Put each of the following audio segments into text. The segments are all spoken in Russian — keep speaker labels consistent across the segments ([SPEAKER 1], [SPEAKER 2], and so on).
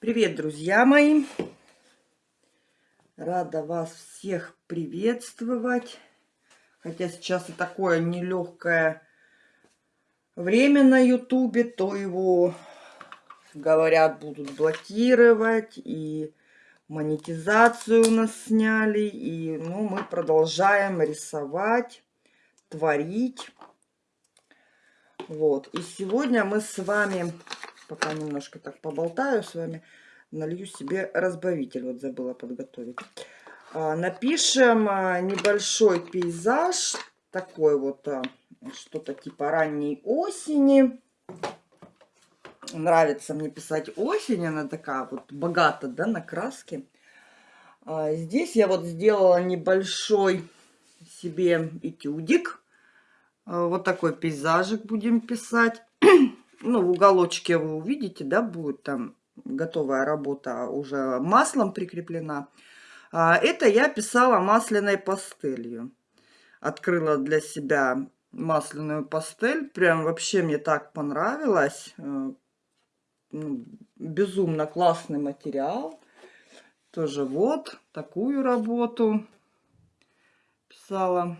[SPEAKER 1] Привет, друзья мои! Рада вас всех приветствовать. Хотя сейчас и такое нелегкое время на ютубе, то его, говорят, будут блокировать. И монетизацию у нас сняли. И ну, мы продолжаем рисовать, творить. Вот. И сегодня мы с вами пока немножко так поболтаю с вами, налью себе разбавитель. Вот забыла подготовить. А, напишем а, небольшой пейзаж, такой вот а, что-то типа ранней осени. Нравится мне писать осень, она такая вот богата, да, на краски. Здесь я вот сделала небольшой себе этюдик. Вот такой пейзажик будем писать ну, в уголочке вы увидите, да, будет там готовая работа уже маслом прикреплена. А это я писала масляной пастелью. Открыла для себя масляную пастель. Прям вообще мне так понравилось. Э, ну, безумно классный материал. Тоже вот такую работу писала.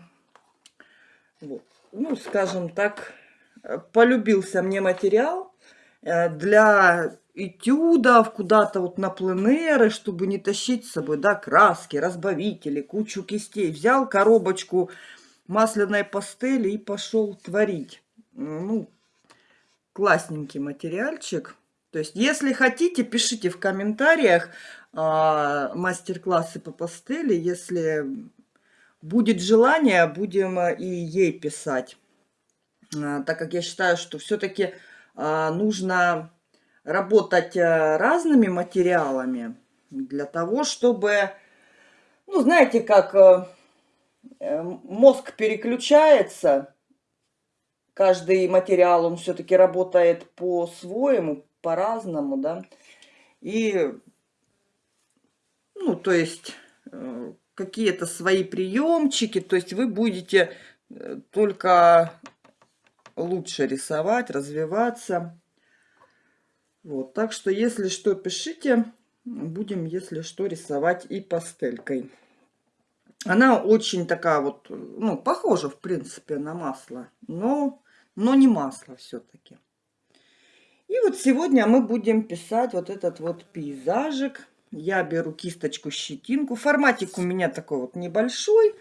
[SPEAKER 1] Вот. Ну, скажем так, полюбился мне материал э, для этюдов, куда-то вот на пленеры, чтобы не тащить с собой, да, краски, разбавители, кучу кистей. Взял коробочку масляной пастели и пошел творить. Ну, классненький материальчик. То есть, если хотите, пишите в комментариях а, мастер-классы по пастели. Если будет желание, будем и ей писать. А, так как я считаю, что все-таки а, нужно работать э, разными материалами для того, чтобы, ну, знаете, как э, э, мозг переключается, каждый материал, он все-таки работает по-своему, по-разному, да, и, ну, то есть, какие-то свои приемчики, то есть вы будете только лучше рисовать, развиваться. Вот, так что, если что, пишите. Будем, если что, рисовать и пастелькой. Она очень такая вот, ну, похожа, в принципе, на масло, но, но не масло все-таки. И вот сегодня мы будем писать вот этот вот пейзажик. Я беру кисточку, щетинку. Форматик у меня такой вот небольшой.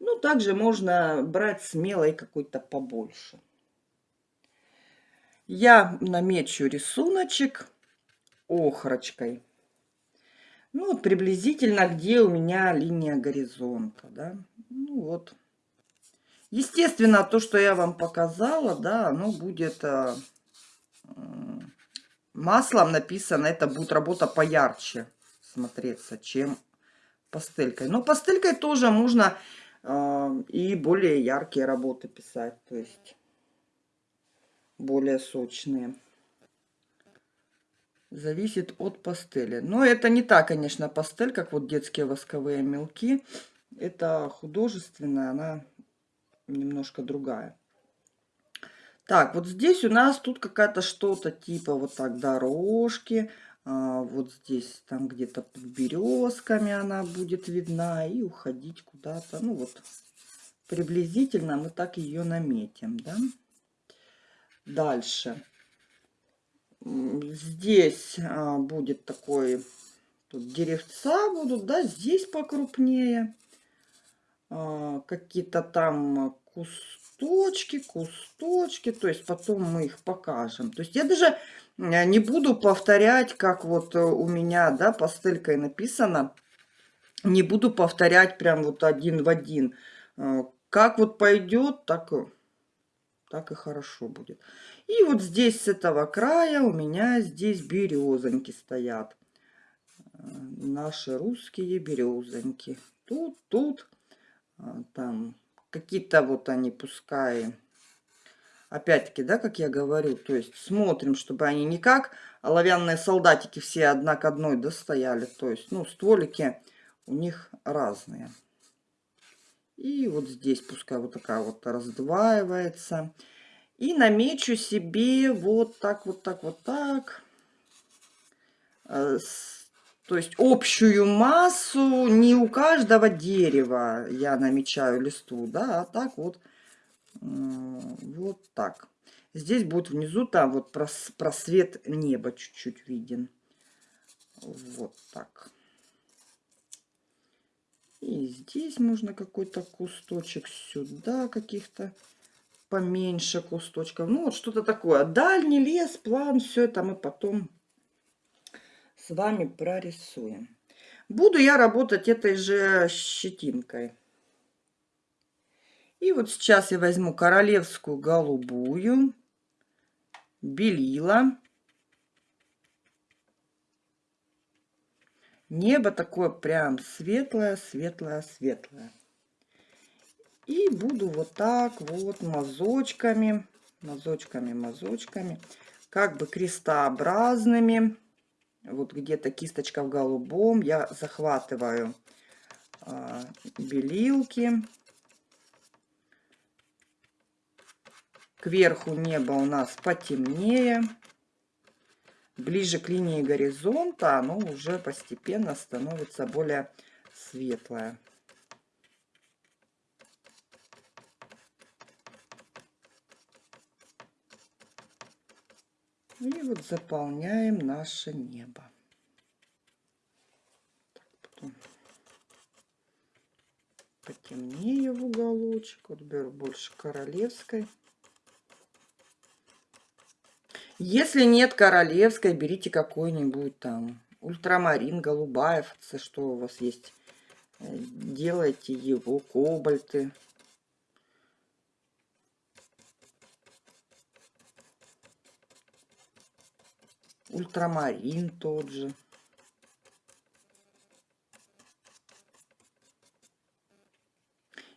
[SPEAKER 1] Ну, также можно брать смело и какой-то побольше я намечу рисуночек охрочкой. Ну, вот приблизительно, где у меня линия горизонта, да. Ну, вот. Естественно, то, что я вам показала, да, оно будет э, маслом написано. Это будет работа поярче смотреться, чем пастелькой. Но пастелькой тоже можно э, и более яркие работы писать. То есть более сочные. Зависит от пастели. Но это не та, конечно, пастель, как вот детские восковые мелки. Это художественная, она немножко другая. Так, вот здесь у нас тут какая-то что-то типа вот так дорожки. А, вот здесь там где-то под березками она будет видна и уходить куда-то. Ну вот приблизительно мы так ее наметим, да. Дальше. Здесь а, будет такой, тут деревца будут, да, здесь покрупнее. А, Какие-то там кусточки, кусточки, то есть потом мы их покажем. То есть я даже а, не буду повторять, как вот у меня, да, пастелькой написано. Не буду повторять прям вот один в один. А, как вот пойдет, так так и хорошо будет. И вот здесь с этого края у меня здесь березоньки стоят. Э, наши русские березоньки. Тут, тут, а, там какие-то вот они пускай опять-таки, да, как я говорю, то есть смотрим, чтобы они не как оловянные солдатики все одна к одной достояли, то есть, ну, стволики у них разные. И вот здесь пускай вот такая вот раздваивается. И намечу себе вот так, вот так, вот так. э, то есть общую массу не у каждого дерева я намечаю листу, да, а так вот, вот так. Здесь будет внизу там вот просвет неба чуть-чуть виден. Вот так. И здесь можно какой-то кусточек сюда каких-то поменьше кусточков. Ну, вот что-то такое. Дальний лес, план, все это мы потом с вами прорисуем. Буду я работать этой же щетинкой. И вот сейчас я возьму королевскую голубую, белила. Небо такое прям светлое, светлое, светлое. И буду вот так вот мазочками, мазочками, мазочками, как бы крестообразными. Вот где-то кисточка в голубом. Я захватываю а, белилки. Кверху небо у нас потемнее. Ближе к линии горизонта оно уже постепенно становится более светлое. И вот заполняем наше небо. Так, потом потемнее в уголочек. Вот беру больше королевской. Если нет королевской, берите какой-нибудь там ультрамарин, голубая, что у вас есть. Э, делайте его, кобальты. ультрамарин тот же.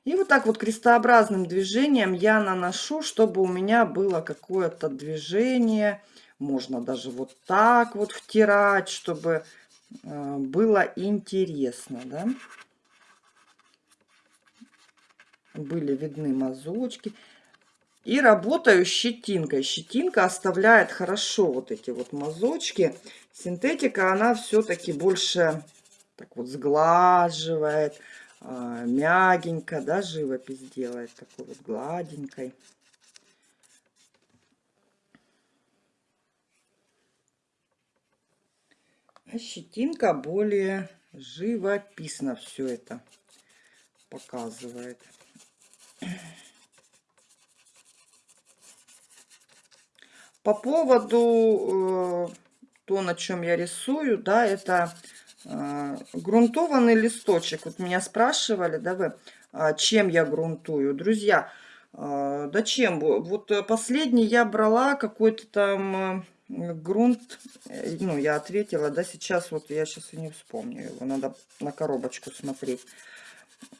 [SPEAKER 1] И вот так вот крестообразным движением я наношу, чтобы у меня было какое-то движение. Можно даже вот так вот втирать, чтобы э, было интересно, да. Были видны мазочки. И работаю щетинкой. Щетинка оставляет хорошо вот эти вот мазочки. Синтетика, она все-таки больше так вот сглаживает, мягенько, да, живопись делает, такой вот гладенькой. А щетинка более живописно все это показывает. По поводу э, то, на чем я рисую, да, это грунтованный листочек. Вот меня спрашивали, да, вы, э, чем я грунтую. Друзья, э, да чем? Вот последний я брала какой-то там э, грунт, э, ну, я ответила, да, сейчас вот я сейчас и не вспомню его, надо на коробочку смотреть.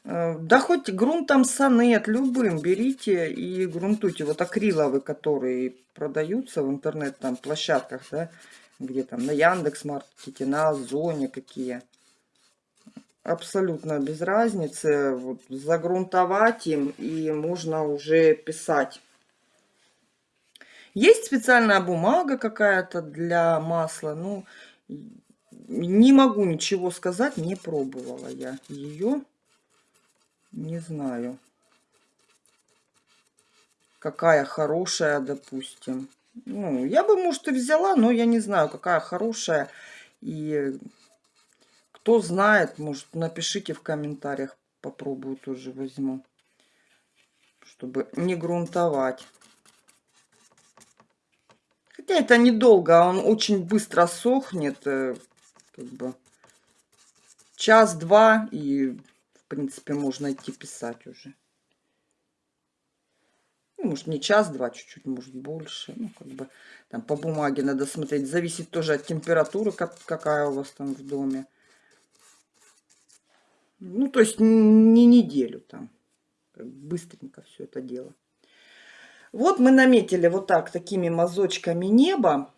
[SPEAKER 1] Э, да хоть грунтом сонет, любым берите и грунтуйте. Вот акриловые, которые продаются в интернет там площадках, да, где там на Яндекс Маркете, на Озоне какие. Абсолютно без разницы. Вот, загрунтовать им и можно уже писать. Есть специальная бумага какая-то для масла. Ну, не могу ничего сказать, не пробовала я ее. Не знаю. Какая хорошая, допустим. Ну, я бы, может, и взяла, но я не знаю, какая хорошая. И кто знает, может, напишите в комментариях. Попробую тоже возьму. Чтобы не грунтовать. Хотя это недолго, он очень быстро сохнет. Э, как бы час-два и в принципе, можно идти писать уже. Ну, может, не час-два, чуть-чуть, может, больше. Ну, как бы, там по бумаге надо смотреть. Зависит тоже от температуры, как, какая у вас там в доме. Ну, то есть не неделю там. Быстренько все это дело. Вот мы наметили вот так, такими мазочками небо.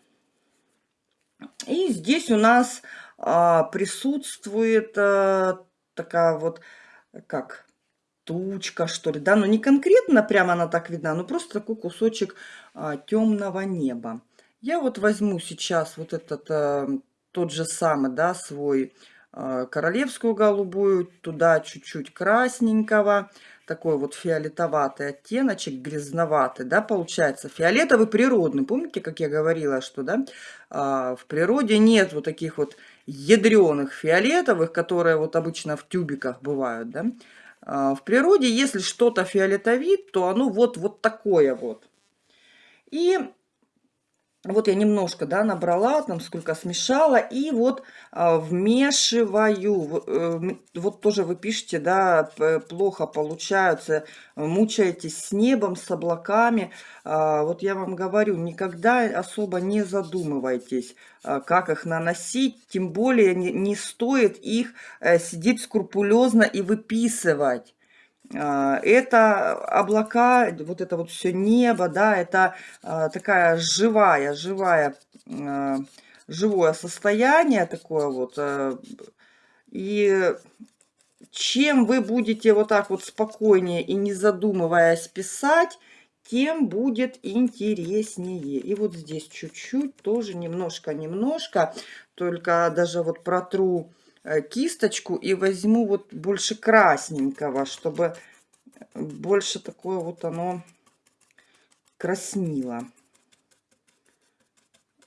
[SPEAKER 1] И здесь у нас а, присутствует а, такая вот как тучка, что ли, да, но не конкретно прямо она так видна, но просто такой кусочек а, темного неба. Я вот возьму сейчас вот этот а, тот же самый, да, свой э, королевскую голубую, туда чуть-чуть красненького, такой вот фиолетоватый оттеночек, грязноватый, да, получается. Фиолетовый природный. Помните, как я говорила, что, да, а, в природе нет вот таких вот ядреных фиолетовых, которые вот обычно в тюбиках бывают, да. А, в природе, если что-то фиолетовит, то оно вот, вот такое вот. И вот я немножко, да, набрала, там сколько смешала, и вот а, вмешиваю. Э, вот тоже вы пишете, да, плохо получаются, мучаетесь с небом, с облаками. А, вот я вам говорю, никогда особо не задумывайтесь, а, как их наносить, тем более не, не стоит их э, сидеть скрупулезно и выписывать. А, это облака, вот это вот все небо, да, это а, такая живая, живая, а, живое состояние такое вот. И чем вы будете вот так вот спокойнее и не задумываясь писать, тем будет интереснее. И вот здесь чуть-чуть, тоже немножко-немножко, только даже вот протру Э, кисточку и возьму вот больше красненького, чтобы больше такое вот оно краснило.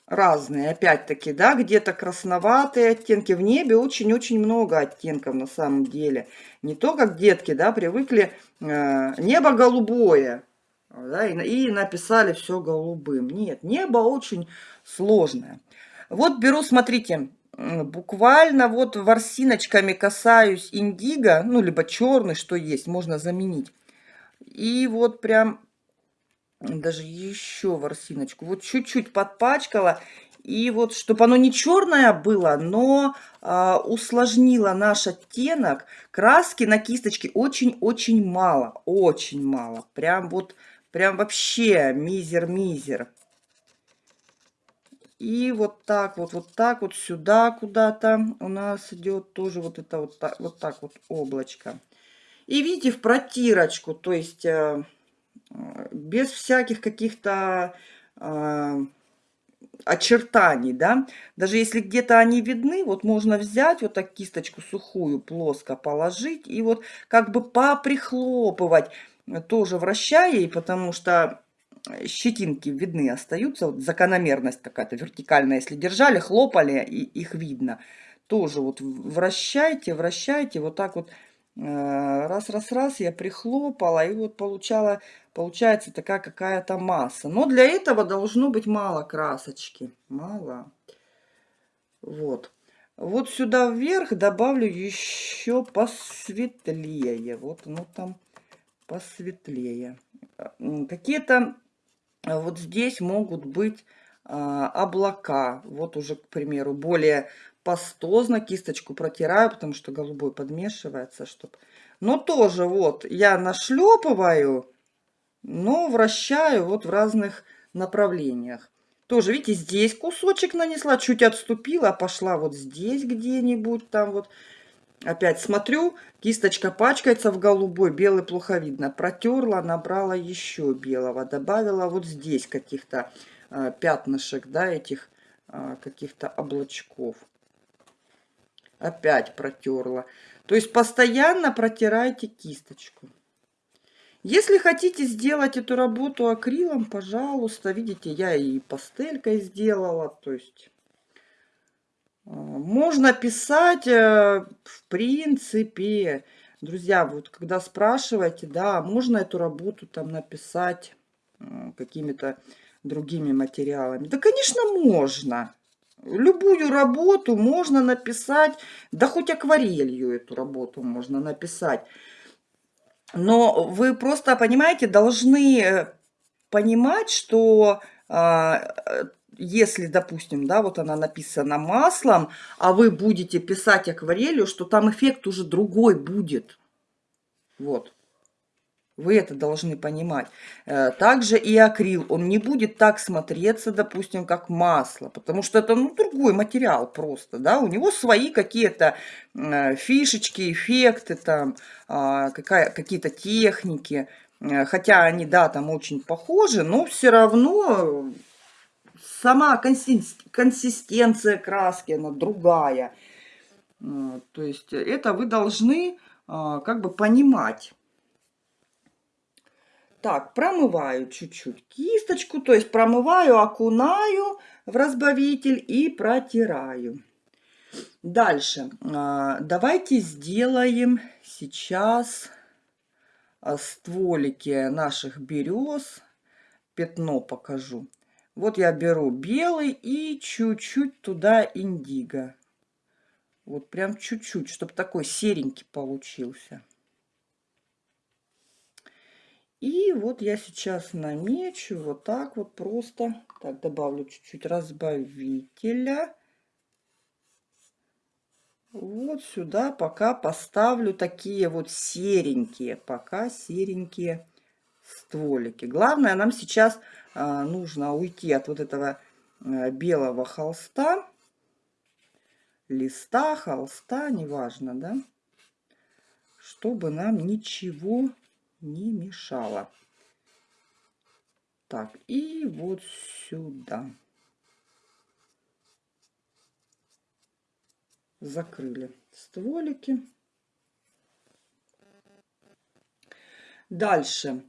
[SPEAKER 1] Разные, опять-таки, да, где-то красноватые оттенки. В небе очень-очень много оттенков на самом деле. Не то, как детки, да, привыкли э, небо голубое, да, и, и написали все голубым. Нет, небо очень сложное. Вот беру, смотрите, буквально вот ворсиночками касаюсь индиго, ну, либо черный, что есть, можно заменить. И вот прям даже еще ворсиночку, вот чуть-чуть подпачкала. И вот, чтобы оно не черное было, но а, усложнило наш оттенок, краски на кисточке очень-очень мало, очень мало. Прям вот, прям вообще мизер-мизер. И вот так вот, вот так вот сюда куда-то у нас идет тоже вот это вот так вот, так вот облачко. И видите, в протирочку, то есть э, без всяких каких-то э, очертаний, да. Даже если где-то они видны, вот можно взять вот так кисточку сухую, плоско положить и вот как бы поприхлопывать, тоже вращая, потому что щетинки видны остаются, вот закономерность какая-то вертикальная, если держали, хлопали, и их видно. Тоже вот вращайте, вращайте, вот так вот раз-раз-раз э, я прихлопала, и вот получала, получается такая какая-то масса. Но для этого должно быть мало красочки, мало. Вот. Вот сюда вверх добавлю еще посветлее. Вот оно там посветлее. Какие-то а вот здесь могут быть а, облака. Вот уже, к примеру, более пастозно кисточку протираю, потому что голубой подмешивается. Чтоб... Но тоже вот я нашлепываю, но вращаю вот в разных направлениях. Тоже, видите, здесь кусочек нанесла, чуть отступила, пошла вот здесь где-нибудь там вот Опять смотрю, кисточка пачкается в голубой, белый плохо видно. Протерла, набрала еще белого. Добавила вот здесь каких-то э, пятнышек, да, этих э, каких-то облачков. Опять протерла. То есть постоянно протирайте кисточку. Если хотите сделать эту работу акрилом, пожалуйста, видите, я и пастелькой сделала, то есть можно писать, э, в принципе, друзья, вот когда спрашиваете, да, можно эту работу там написать какими-то другими материалами. Да, конечно, можно. Любую работу можно написать, да хоть акварелью эту работу можно написать. Но вы просто, понимаете, должны э, понимать, что а, э, если, допустим, да, вот она написана маслом, а вы будете писать акварелью, что там эффект уже другой будет. Вот. Вы это должны понимать. Э, также и акрил, он не будет так смотреться, допустим, как масло, потому что это ну, другой материал просто, да, у него свои какие-то э, фишечки, эффекты, там, а, какие-то техники, э, хотя они, да, там очень похожи, но все равно сама консистенция краски, она другая. А, то есть это вы должны а, как бы понимать. Так, промываю чуть-чуть кисточку, то есть промываю, окунаю в разбавитель и протираю. Дальше. А, давайте сделаем сейчас стволики наших берез. Пятно покажу. Вот я беру белый и чуть-чуть туда индиго. Вот прям чуть-чуть, чтобы такой серенький получился. И вот я сейчас намечу вот так вот просто. Так, добавлю чуть-чуть разбавителя. Вот сюда пока поставлю такие вот серенькие, пока серенькие стволики. Главное, нам сейчас нужно уйти от вот этого а, белого холста листа, холста, неважно, да, чтобы нам ничего не мешало. Так, и вот сюда. Закрыли стволики. Дальше.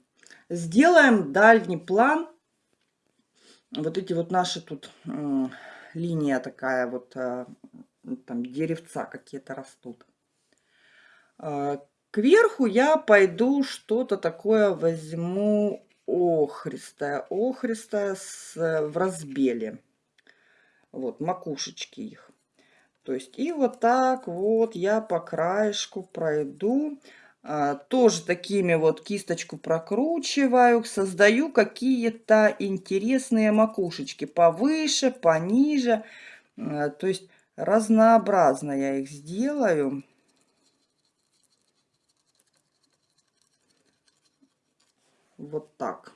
[SPEAKER 1] Сделаем дальний план. Вот эти вот наши тут э, линия такая вот э, там деревца какие-то растут. А, кверху я пойду что-то такое возьму охристое, охристое с, в разбеле. Вот, макушечки их. То есть и вот так вот я по краешку пройду. А, тоже такими вот кисточку прокручиваю, создаю какие-то интересные макушечки повыше, пониже. А, то есть разнообразно я их сделаю. Вот так.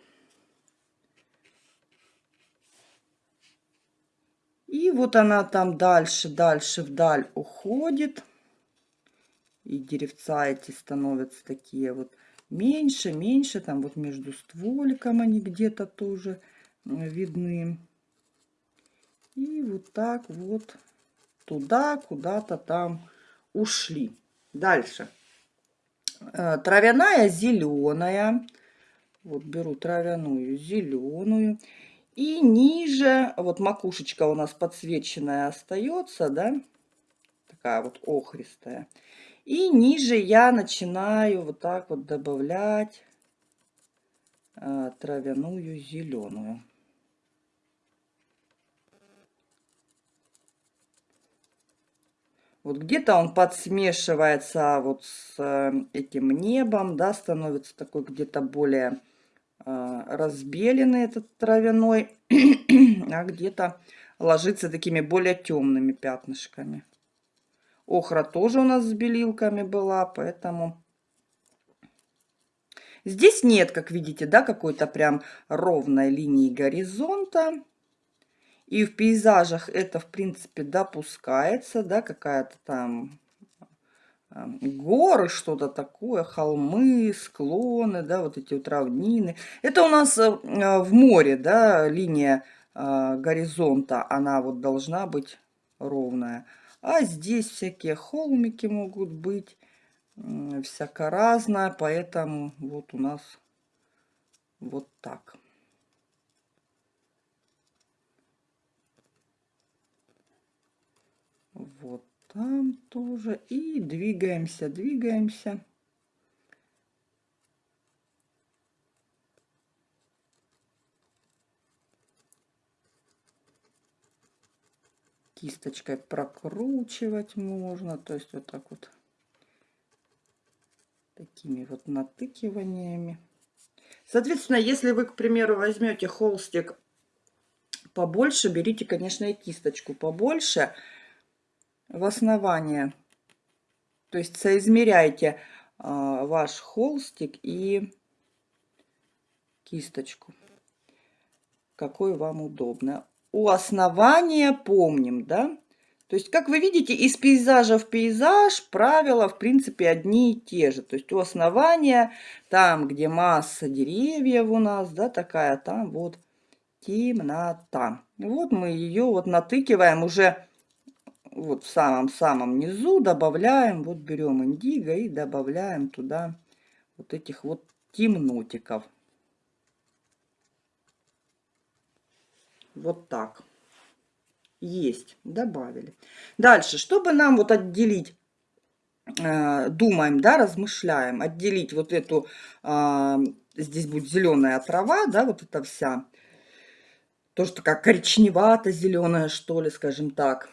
[SPEAKER 1] И вот она там дальше, дальше вдаль уходит. И деревца эти становятся такие вот меньше, меньше. Там вот между стволиком они где-то тоже видны. И вот так вот туда, куда-то там ушли. Дальше. Э, травяная зеленая. Вот беру травяную зеленую. И ниже, вот макушечка у нас подсвеченная остается, да, такая вот охристая. И ниже я начинаю вот так вот добавлять э, травяную зеленую. Вот где-то он подсмешивается вот с э, этим небом, да, становится такой где-то более э, разбеленный этот травяной, а где-то ложится такими более темными пятнышками. Охра тоже у нас с белилками была, поэтому... Здесь нет, как видите, да, какой-то прям ровной линии горизонта. И в пейзажах это, в принципе, допускается, да, какая-то там горы, что-то такое, холмы, склоны, да, вот эти вот равнины. Это у нас э, в море, да, линия э, горизонта, она вот должна быть ровная. А здесь всякие холмики могут быть, всяко разное, поэтому вот у нас вот так. Вот там тоже. И двигаемся, двигаемся. Кисточкой прокручивать можно. То есть вот так вот. Такими вот натыкиваниями. Соответственно, если вы, к примеру, возьмете холстик побольше, берите, конечно, и кисточку побольше в основание. То есть соизмеряйте а, ваш холстик и кисточку, какой вам удобно. У основания помним, да? То есть, как вы видите, из пейзажа в пейзаж правила, в принципе, одни и те же. То есть, у основания, там, где масса деревьев у нас, да, такая, там вот темнота. Вот мы ее вот натыкиваем уже вот в самом-самом низу, добавляем, вот берем индиго и добавляем туда вот этих вот темнотиков. Вот так. Есть, добавили. Дальше, чтобы нам вот отделить, э, думаем, да, размышляем, отделить вот эту, э, здесь будет зеленая трава, да, вот эта вся, тоже такая коричневато-зеленая, что ли, скажем так.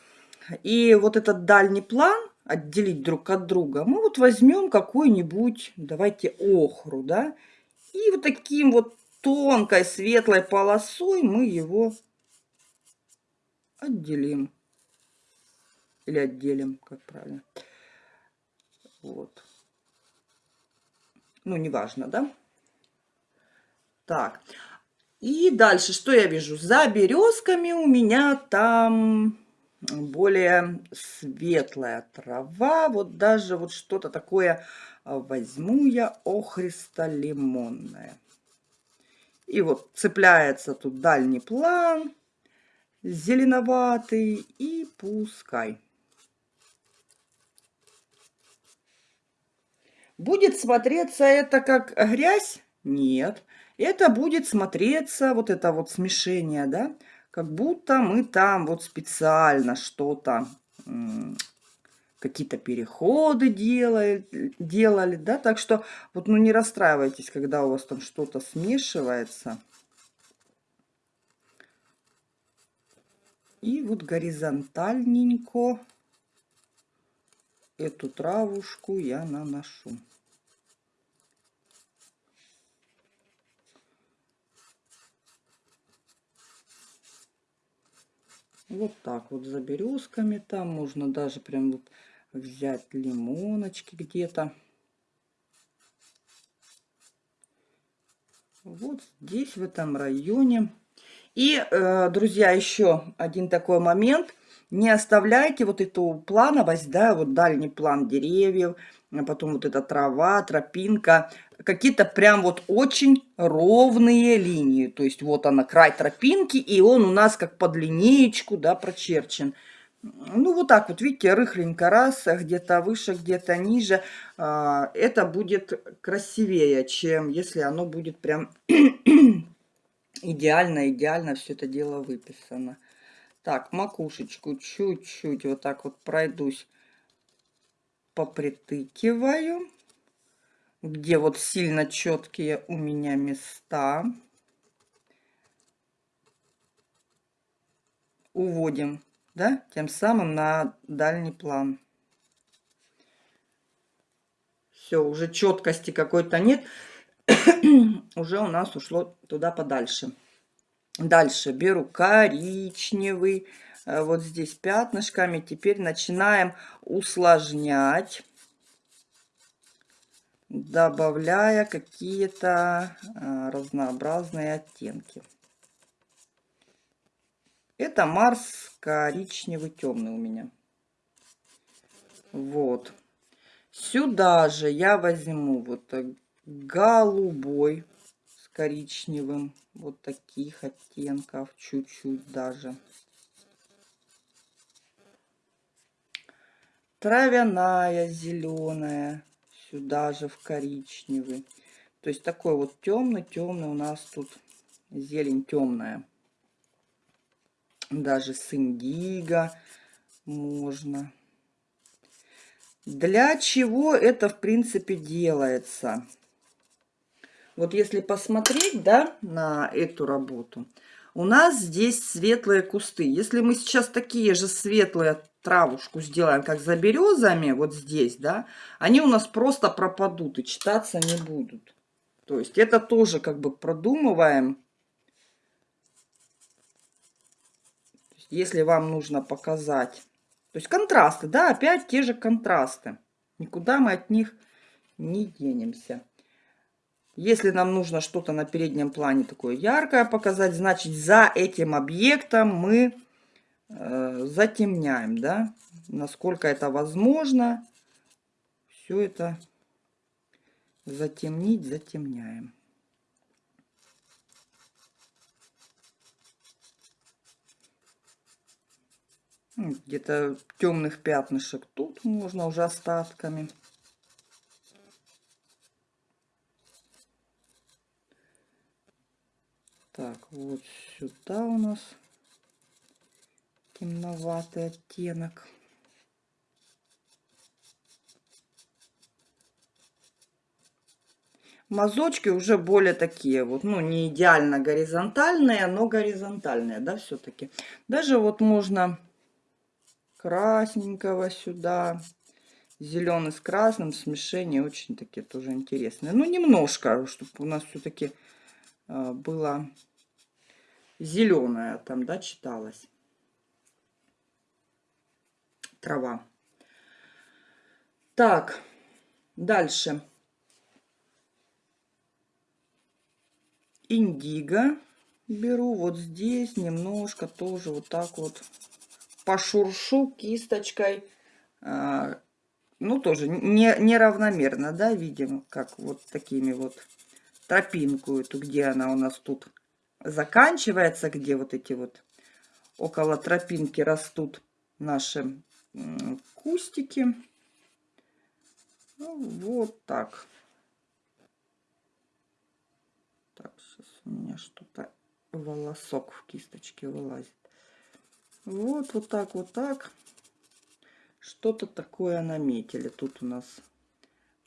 [SPEAKER 1] И вот этот дальний план отделить друг от друга, мы вот возьмем какую-нибудь, давайте охру, да, и вот таким вот тонкой светлой полосой мы его отделим. Или отделим, как правильно. Вот. Ну, неважно, да? Так. И дальше, что я вижу? За березками у меня там более светлая трава. Вот даже вот что-то такое возьму я охристо-лимонное. И вот цепляется тут дальний план зеленоватый и пускай. Будет смотреться это как грязь? Нет. Это будет смотреться, вот это вот смешение, да, как будто мы там вот специально что-то, какие-то переходы делали, делали, да, так что вот, ну, не расстраивайтесь, когда у вас там что-то смешивается. И вот горизонтальненько эту травушку я наношу. Вот так вот за березками там можно даже прям вот взять лимоночки где-то. Вот здесь, в этом районе. И, э, друзья, еще один такой момент. Не оставляйте вот эту плановость, да, вот дальний план деревьев, а потом вот эта трава, тропинка, какие-то прям вот очень ровные линии. То есть вот она, край тропинки, и он у нас как под линеечку, да, прочерчен. Ну, вот так вот, видите, рыхленько раз, где-то выше, где-то ниже. А, это будет красивее, чем если оно будет прям идеально, идеально все это дело выписано. Так, макушечку чуть-чуть вот так вот пройдусь, попритыкиваю. Где вот сильно четкие у меня места. Уводим, да, тем самым на дальний план. Все, уже четкости какой-то нет. уже у нас ушло туда подальше. Дальше беру коричневый, э, вот здесь пятнышками. Теперь начинаем усложнять, добавляя какие-то э, разнообразные оттенки. Это Марс коричневый темный у меня. Вот. Сюда же я возьму вот голубой с коричневым. Вот таких оттенков, чуть-чуть даже. Травяная зеленая, сюда же в коричневый. То есть такой вот темный-темный у нас тут зелень темная. Даже с индиго можно. Для чего это, в принципе, делается? Вот если посмотреть, да, на эту работу, у нас здесь светлые кусты. Если мы сейчас такие же светлые травушку сделаем, как за березами, вот здесь, да, они у нас просто пропадут и читаться не будут. То есть это тоже как бы продумываем. Если вам нужно показать. То есть контрасты, да, опять те же контрасты. Никуда мы от них не денемся. Если нам нужно что-то на переднем плане такое яркое показать, значит, за этим объектом мы э, затемняем, да, насколько это возможно. Все это затемнить, затемняем. Где-то темных пятнышек тут можно уже остатками. Так, вот сюда у нас темноватый оттенок. Мазочки уже более такие вот, ну, не идеально горизонтальные, но горизонтальные, да, все-таки. Даже вот можно красненького сюда, зеленый с красным, смешение очень такие тоже интересные. Ну, немножко, чтобы у нас все-таки а, было зеленое там, да, читалось. Трава. Так, дальше. Индиго беру вот здесь немножко тоже вот так вот пошуршу кисточкой. А, ну, тоже не, неравномерно, да, видим, как вот такими вот тропинку эту, где она у нас тут заканчивается, где вот эти вот около тропинки растут наши кустики. Ну, вот так. Так, сейчас у меня что-то волосок в кисточке вылазит. Вот, вот так, вот так. Что-то такое наметили. Тут у нас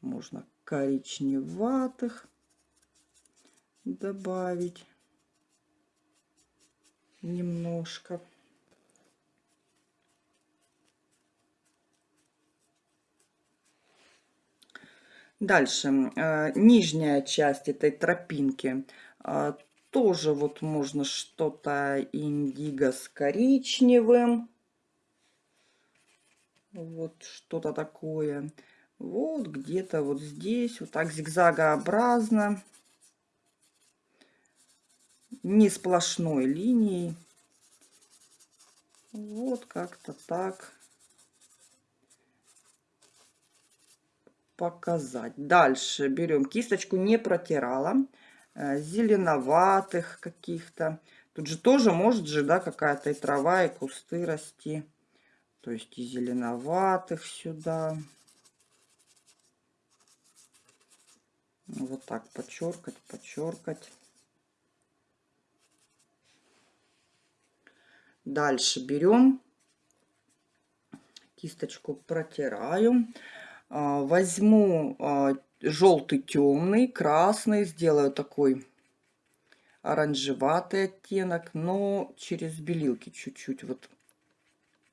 [SPEAKER 1] можно коричневатых добавить немножко. Дальше, э, нижняя часть этой тропинки. Э, тоже вот можно что-то индиго с коричневым. Вот что-то такое. Вот где-то вот здесь, вот так зигзагообразно. Не сплошной линией. Вот как-то так. показать. Дальше берем кисточку, не протирала, э, зеленоватых каких-то. Тут же тоже может же, да, какая-то и трава, и кусты расти. То есть и зеленоватых сюда. Вот так подчеркать, подчеркать. Дальше берем кисточку, протираю. А, возьму а, желтый темный, красный, сделаю такой оранжеватый оттенок, но через белилки чуть-чуть вот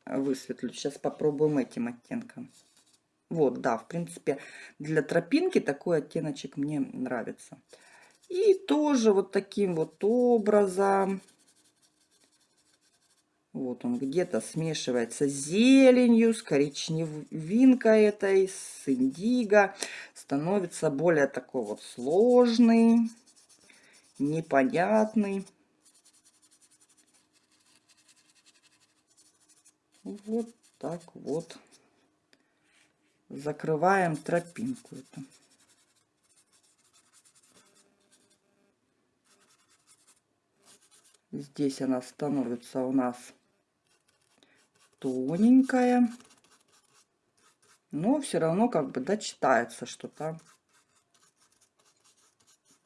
[SPEAKER 1] высветлю. Сейчас попробуем этим оттенком. Вот, да, в принципе, для тропинки такой оттеночек мне нравится. И тоже вот таким вот образом вот он где-то смешивается с зеленью, с коричневинкой этой, с индиго. Становится более такой вот сложный, непонятный. Вот так вот закрываем тропинку эту. Здесь она становится у нас тоненькая. Но все равно как бы дочитается что-то.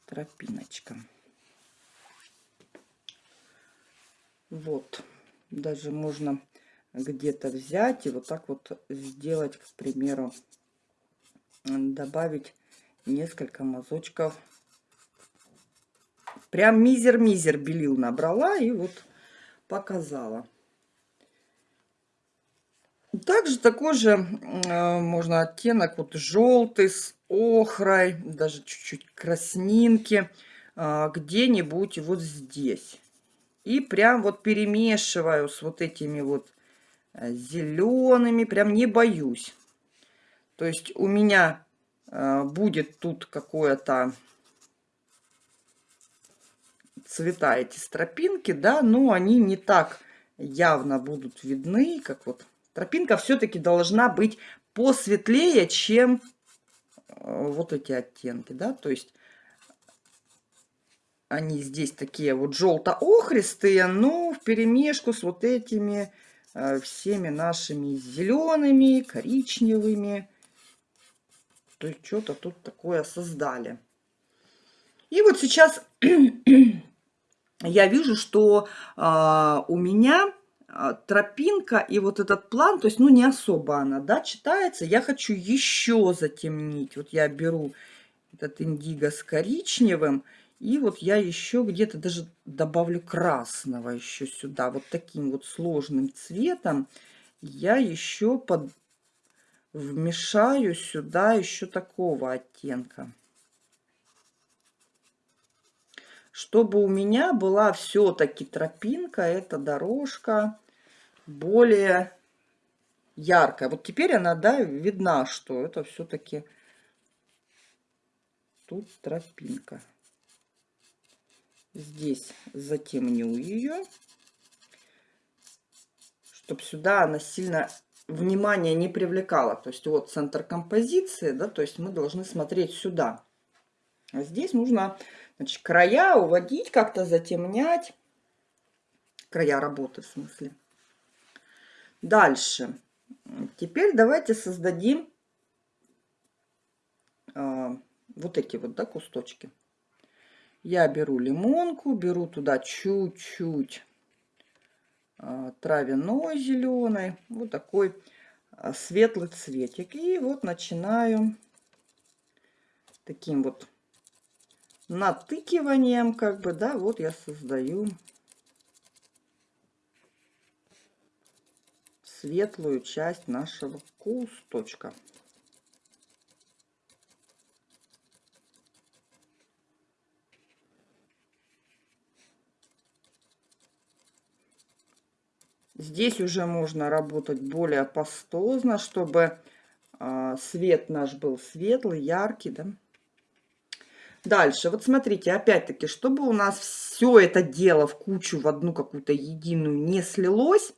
[SPEAKER 1] Тропиночка. Вот. Даже можно где-то взять и вот так вот сделать, к примеру, добавить несколько мазочков. Прям мизер-мизер белил набрала и вот показала. Также такой же э, можно оттенок вот желтый с охрой, даже чуть-чуть краснинки, э, где-нибудь вот здесь. И прям вот перемешиваю с вот этими вот э, зелеными, прям не боюсь. То есть у меня э, будет тут какое-то цвета эти стропинки, да, но они не так явно будут видны, как вот Тропинка все-таки должна быть посветлее, чем э, вот эти оттенки, да, то есть они здесь такие вот желто-охристые, но в перемешку с вот этими э, всеми нашими зелеными, коричневыми. То есть что-то тут такое создали. И вот сейчас я вижу, что а, у меня тропинка и вот этот план, то есть, ну, не особо она, да, читается. Я хочу еще затемнить. Вот я беру этот индиго с коричневым, и вот я еще где-то даже добавлю красного еще сюда. Вот таким вот сложным цветом я еще под... вмешаю сюда еще такого оттенка. чтобы у меня была все-таки тропинка, эта дорожка более яркая. Вот теперь она, да, видна, что это все-таки тут тропинка. Здесь затемню ее, чтобы сюда она сильно внимание не привлекала. То есть вот центр композиции, да, то есть мы должны смотреть сюда. А здесь нужно Значит, края уводить, как-то затемнять. Края работы, в смысле. Дальше. Теперь давайте создадим а, вот эти вот, да, кусточки. Я беру лимонку, беру туда чуть-чуть а, травяной зеленой, вот такой а, светлый цветик. И вот начинаю таким вот натыкиванием, как бы, да, вот я создаю светлую часть нашего кусточка. Здесь уже можно работать более пастозно, чтобы э, свет наш был светлый, яркий, да. Дальше, вот смотрите, опять-таки, чтобы у нас все это дело в кучу, в одну какую-то единую не слилось,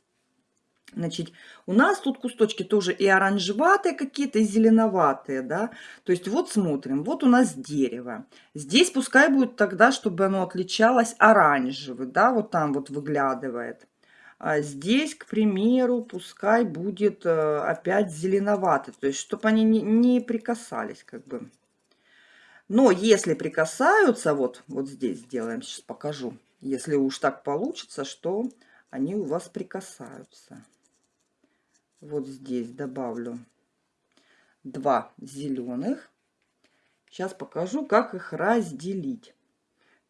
[SPEAKER 1] Значит, у нас тут кусточки тоже и оранжеватые какие-то, и зеленоватые, да. То есть вот смотрим, вот у нас дерево. Здесь пускай будет тогда, чтобы оно отличалось оранжевый, да, вот там вот выглядывает. А здесь, к примеру, пускай будет э, опять зеленоватый, то есть чтобы они не, не прикасались как бы. Но если прикасаются, вот, вот здесь сделаем, сейчас покажу. Если уж так получится, что они у вас прикасаются. Вот здесь добавлю два зеленых. Сейчас покажу, как их разделить.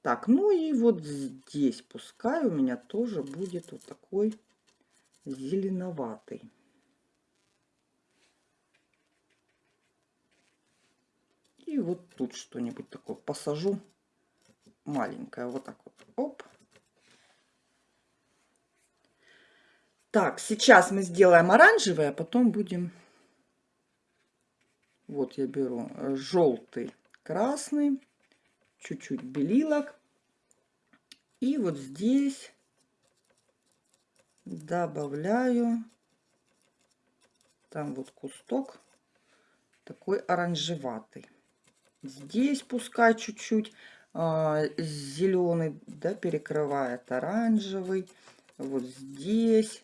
[SPEAKER 1] Так, ну и вот здесь пускай у меня тоже будет вот такой зеленоватый. И вот тут что-нибудь такое посажу. Маленькое. Вот так вот. Оп. Так, сейчас мы сделаем оранжевое, а потом будем... Вот я беру желтый, красный, чуть-чуть белилок. И вот здесь добавляю, там вот кусток такой оранжеватый. Здесь пускай чуть-чуть а, зеленый, да, перекрывает оранжевый. Вот здесь.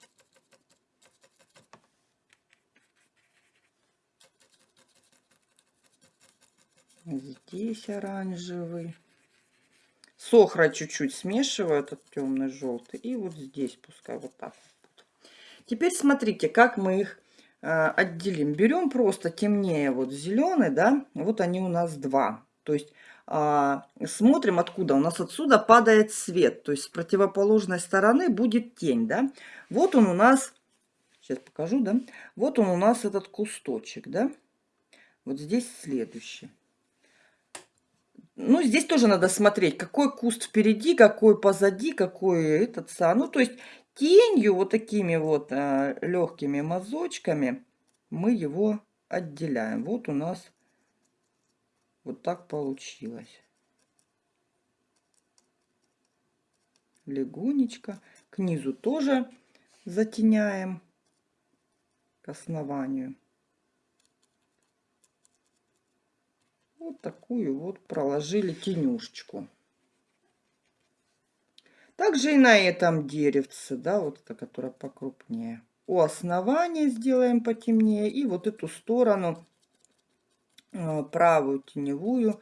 [SPEAKER 1] Здесь оранжевый. Сохра чуть-чуть смешиваю, этот темный желтый. И вот здесь пускай вот так. Теперь смотрите, как мы их а, отделим. Берем просто темнее вот зеленый, да, вот они у нас два. То есть а, смотрим откуда. У нас отсюда падает свет, то есть с противоположной стороны будет тень, да. Вот он у нас, сейчас покажу, да. Вот он у нас этот кусточек, да. Вот здесь следующий. Ну, здесь тоже надо смотреть, какой куст впереди, какой позади, какой этот сам. Ну, то есть тенью, вот такими вот а, легкими мазочками мы его отделяем. Вот у нас вот так получилось. Легонечко. К низу тоже затеняем к основанию. Вот такую вот проложили тенюшечку. Также и на этом деревце, да, вот это, которое покрупнее. у основания сделаем потемнее. И вот эту сторону, э, правую теневую,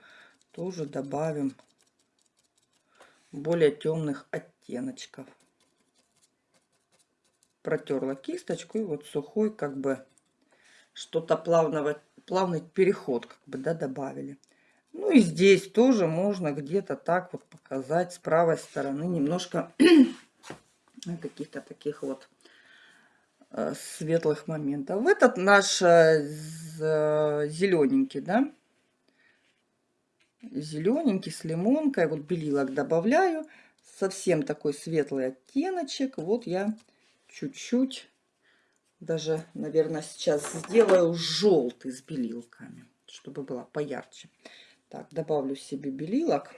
[SPEAKER 1] тоже добавим более темных оттеночков. Протерла кисточку и вот сухой как бы что-то плавного, плавный переход как бы да, добавили. Ну и здесь тоже можно где-то так вот показать с правой стороны немножко каких-то таких вот э, светлых моментов. Этот наш э, зелененький, да, зелененький с лимонкой, вот белилок добавляю, совсем такой светлый оттеночек. Вот я чуть-чуть, даже, наверное, сейчас сделаю желтый с белилками, чтобы было поярче. Так, добавлю себе белилок.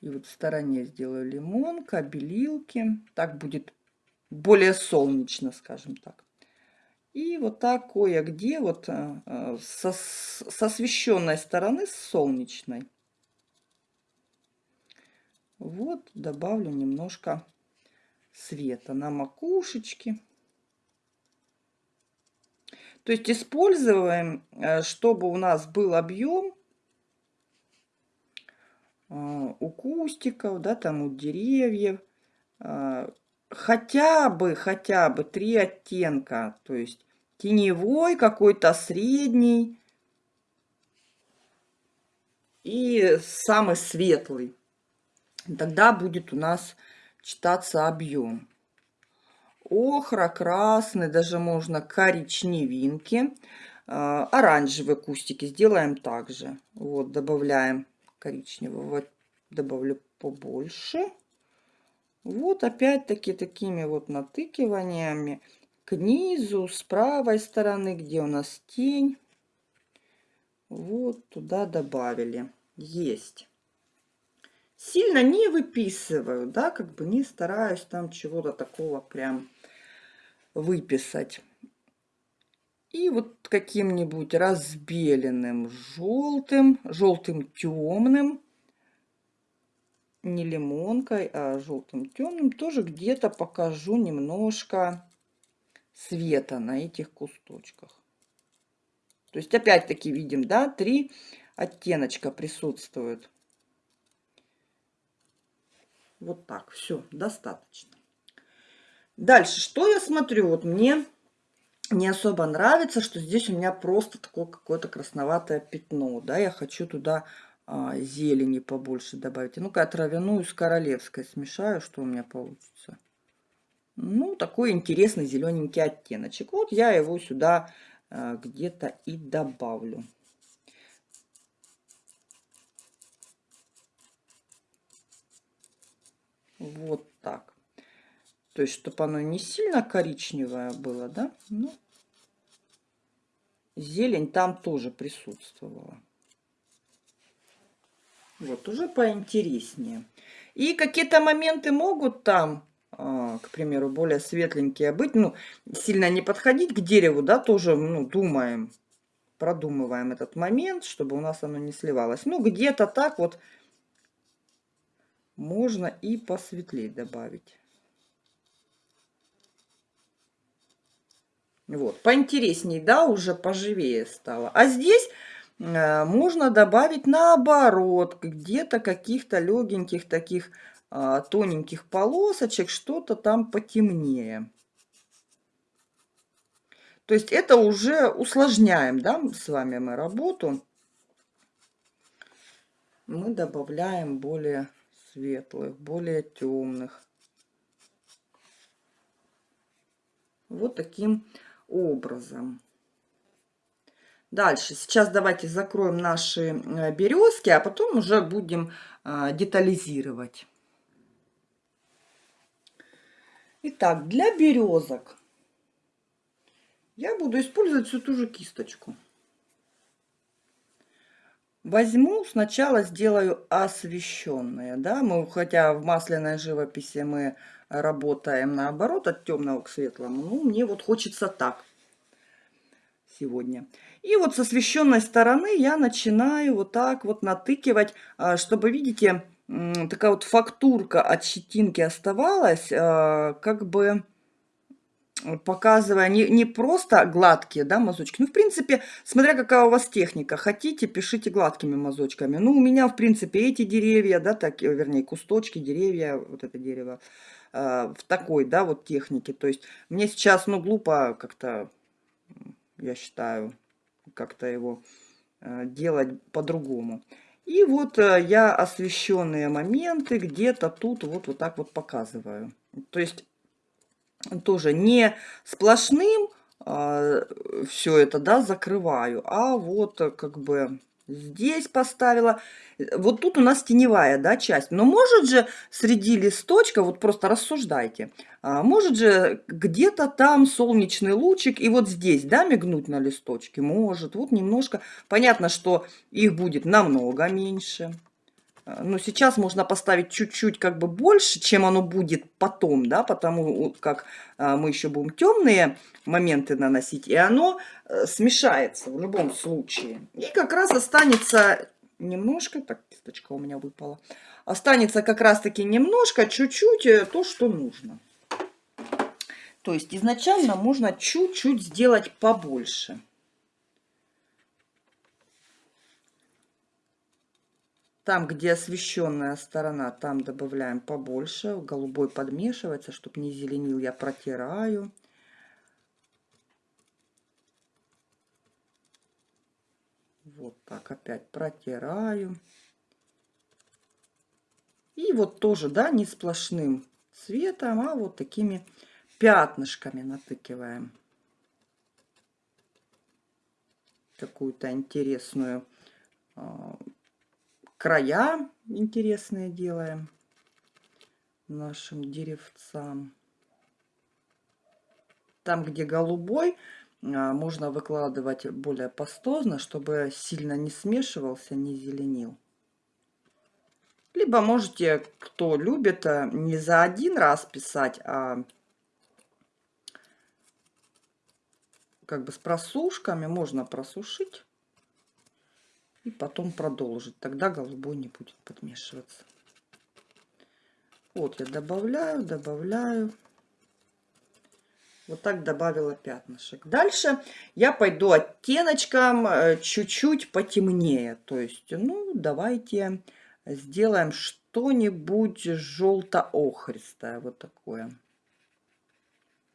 [SPEAKER 1] И вот в стороне сделаю лимонка, белилки. Так будет более солнечно, скажем так. И вот так кое-где вот э, э, со, с освещенной стороны, с солнечной. Вот добавлю немножко света на макушечке. То есть используем, э, чтобы у нас был объем э, у кустиков, да, там у деревьев, э, хотя бы, хотя бы три оттенка, то есть теневой, какой-то средний и самый светлый. Тогда будет у нас читаться объем охра, красный, даже можно коричневинки. А, оранжевые кустики сделаем также. Вот, добавляем коричневого, добавлю побольше. Вот опять-таки такими вот натыкиваниями к низу, с правой стороны, где у нас тень. Вот туда добавили. Есть. Сильно не выписываю, да, как бы не стараюсь там чего-то такого прям выписать. И вот каким-нибудь разбеленным желтым, желтым темным, не лимонкой, а желтым темным, тоже где-то покажу немножко света на этих кусточках. То есть опять-таки видим, да, три оттеночка присутствуют. Вот так, все, достаточно. Дальше, что я смотрю? Вот мне не особо нравится, что здесь у меня просто такое какое-то красноватое пятно. Да, я хочу туда а, зелени побольше добавить. Ну-ка, травяную с королевской смешаю, что у меня получится. Ну, такой интересный зелененький оттеночек. Вот я его сюда а, где-то и добавлю. Вот так. То есть, чтобы оно не сильно коричневое было, да? Ну, зелень там тоже присутствовала. Вот, уже поинтереснее. И какие-то моменты могут там, а, к примеру, более светленькие быть. Ну, сильно не подходить к дереву, да, тоже, ну, думаем, продумываем этот момент, чтобы у нас оно не сливалось. Ну, где-то так вот можно и посветлее добавить. Вот, поинтереснее, да, уже поживее стало. А здесь э, можно добавить наоборот, где-то каких-то легеньких таких э, тоненьких полосочек, что-то там потемнее. То есть это уже усложняем, да, с вами мы работу. Мы добавляем более светлых, более темных. Вот таким образом. Дальше. Сейчас давайте закроем наши э, березки, а потом уже будем э, детализировать. Итак, для березок я буду использовать всю ту же кисточку. Возьму, сначала сделаю освещенные, да, мы, хотя в масляной живописи мы работаем наоборот от темного к светлому. Ну, мне вот хочется так сегодня. И вот с освещенной стороны я начинаю вот так вот натыкивать, а, чтобы, видите, такая вот фактурка от щетинки оставалась, а, как бы показывая не, не просто гладкие да, мазочки. Ну, в принципе, смотря какая у вас техника. Хотите, пишите гладкими мазочками. Ну, у меня, в принципе, эти деревья, да, так, вернее, кусточки, деревья, вот это дерево, э, в такой, да, вот технике. То есть мне сейчас, ну, глупо как-то, я считаю, как-то его э, делать по-другому. И вот э, я освещенные моменты где-то тут вот, вот так вот показываю. То есть тоже не сплошным а, все это, да, закрываю, а вот э, как бы здесь поставила. Вот тут у нас теневая, да, часть. Но может же среди листочка, вот просто рассуждайте, а, может же где-то там солнечный лучик, и вот здесь, да, мигнуть на листочке? Может, вот немножко. Понятно, что их будет намного меньше. Но сейчас можно поставить чуть-чуть как бы больше, чем оно будет потом, да, потому как а, мы еще будем темные моменты наносить, и оно э, смешается в любом случае. И как раз останется немножко, так, кисточка у меня выпала, останется как раз-таки немножко, чуть-чуть э, то, что нужно. То есть изначально можно чуть-чуть сделать побольше. Там, где освещенная сторона, там добавляем побольше. Голубой подмешивается, чтобы не зеленил, я протираю. Вот так опять протираю. И вот тоже, да, не сплошным цветом, а вот такими пятнышками натыкиваем. Какую-то интересную а, края интересные делаем нашим деревцам. Там, где голубой, а, можно выкладывать более пастозно, чтобы сильно не смешивался, не зеленил. Либо можете, кто любит, а, не за один раз писать, а как бы с просушками можно просушить и потом продолжить. Тогда голубой не будет подмешиваться. Вот я добавляю, добавляю. Вот так добавила пятнышек. Дальше я пойду оттеночком э, чуть-чуть потемнее. То есть, ну, давайте сделаем что-нибудь желто-охристое. Вот такое.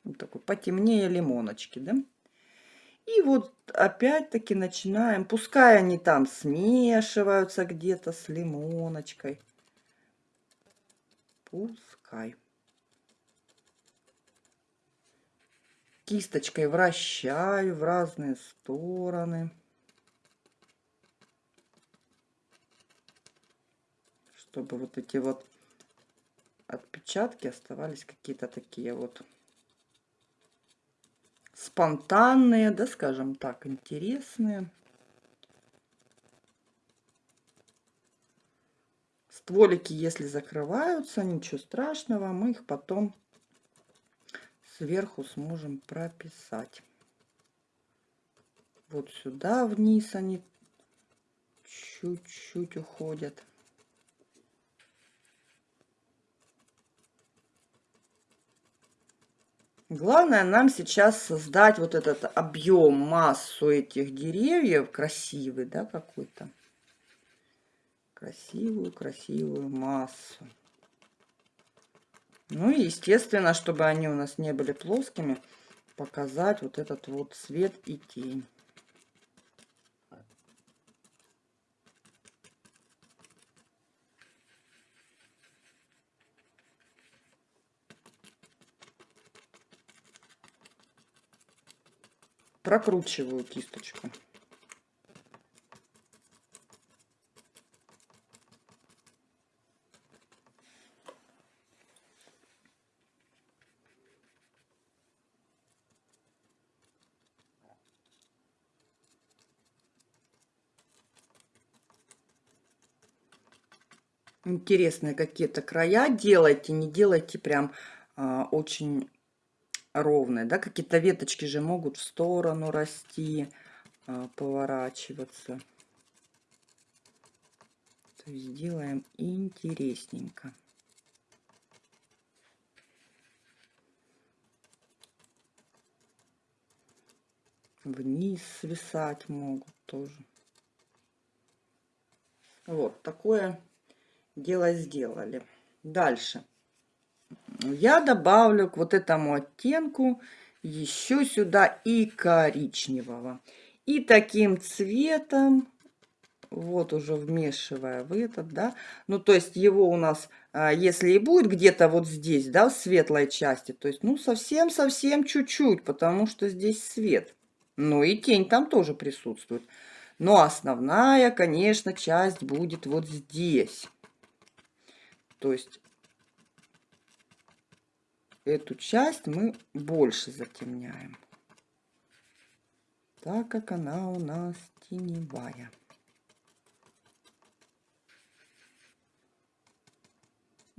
[SPEAKER 1] Вот такой потемнее лимоночки, да? И вот опять-таки начинаем, пускай они там смешиваются где-то с лимоночкой. Пускай. Кисточкой вращаю в разные стороны. Чтобы вот эти вот отпечатки оставались какие-то такие вот спонтанные, да, скажем так, интересные. Стволики, если закрываются, ничего страшного, мы их потом сверху сможем прописать. Вот сюда вниз они чуть-чуть уходят. Главное нам сейчас создать вот этот объем, массу этих деревьев, красивый, да, какой-то. Красивую, красивую массу. Ну и, естественно, чтобы они у нас не были плоскими, показать вот этот вот свет и тень. Прокручиваю кисточку. интересные какие-то края делайте, не делайте прям а, очень ровная, да, какие-то веточки же могут в сторону расти, а, поворачиваться. То есть сделаем интересненько. Вниз свисать могут тоже. Вот такое дело сделали. Дальше. Я добавлю к вот этому оттенку еще сюда и коричневого. И таким цветом вот уже вмешивая в этот, да, ну, то есть его у нас, а, если и будет где-то вот здесь, да, в светлой части, то есть, ну, совсем-совсем чуть-чуть, потому что здесь свет. Ну, и тень там тоже присутствует. Но основная, конечно, часть будет вот здесь. То есть, эту часть мы больше затемняем, так как она у нас теневая.